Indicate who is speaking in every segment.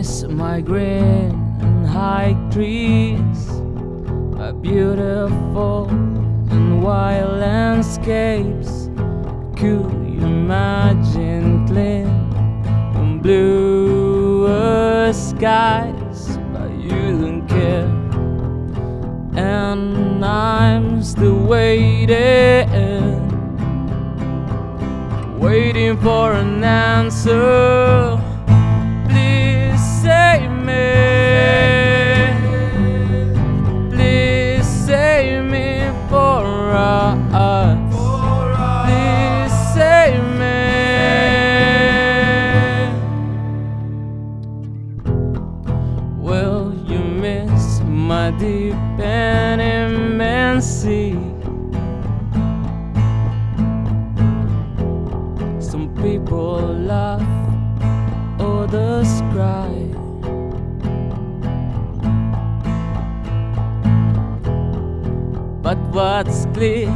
Speaker 1: by green and high trees, by beautiful and wild landscapes. Could you imagine clean and blue skies? But you don't care, and I'm still waiting waiting for an answer. Please save me. Will you miss my deep and immense sea? Some people laugh, others cry. But what's clear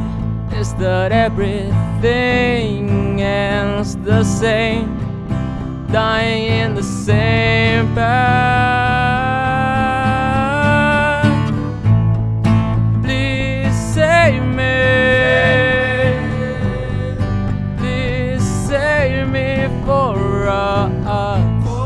Speaker 1: is that everything ends the same. Dying in the same path. Please save me. Please save me for us.